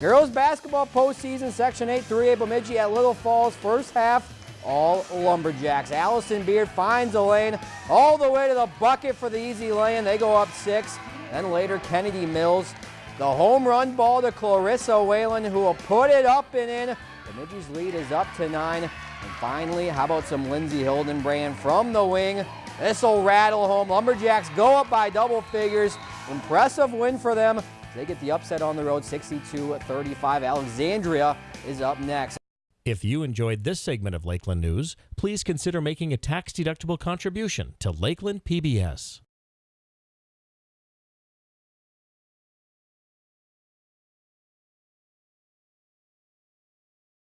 Girls basketball postseason, Section 8, 3A Bemidji at Little Falls, first half, all Lumberjacks. Allison Beard finds a lane all the way to the bucket for the easy lay-in. They go up six. Then later, Kennedy Mills, the home run ball to Clarissa Whalen, who will put it up and in. Bemidji's lead is up to nine. And finally, how about some Lindsay Hildenbrand from the wing? This will rattle home. Lumberjacks go up by double figures. Impressive win for them. They get the upset on the road, 62-35. Alexandria is up next. If you enjoyed this segment of Lakeland News, please consider making a tax-deductible contribution to Lakeland PBS.